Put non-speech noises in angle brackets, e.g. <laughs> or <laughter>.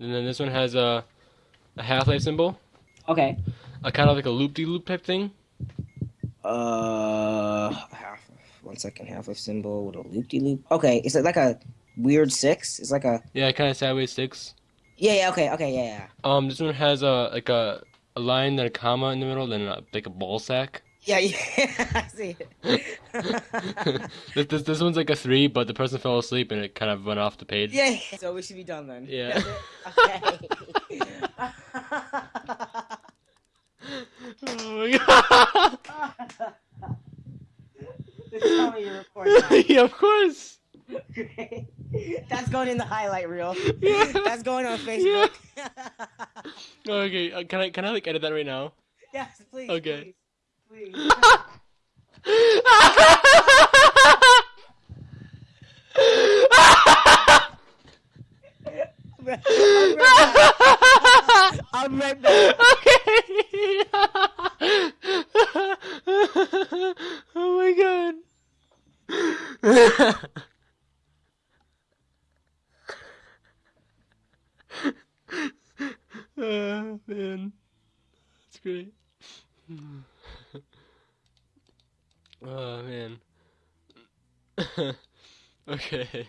and then this one has a a Half-Life symbol, Okay. a kind of like a loop-de-loop type thing. Uh, half. One second. Half life symbol with a loop de loop. Okay. Is it like a weird six? It's like a. Yeah, kind of sideways six. Yeah. Yeah. Okay. Okay. Yeah. Yeah. Um, this one has a like a a line and a comma in the middle, then a, like a ball sack. Yeah. <laughs> Yeah. I see it. this, this this one's like a three, but the person fell asleep and it kind of went off the page. yeah. So we should be done then. Yeah. Okay. Oh my god. Just tell me you're recording that. yeah, of course. Great. <laughs> That's going in the highlight reel. Yeah. That's going on Facebook. <laughs> Okay, uh, can I can I like edit that right now? yes, please. Okay. Please. Please. Be right back. okay. oh my god. oh man, that's great. <laughs> oh man. <laughs> okay.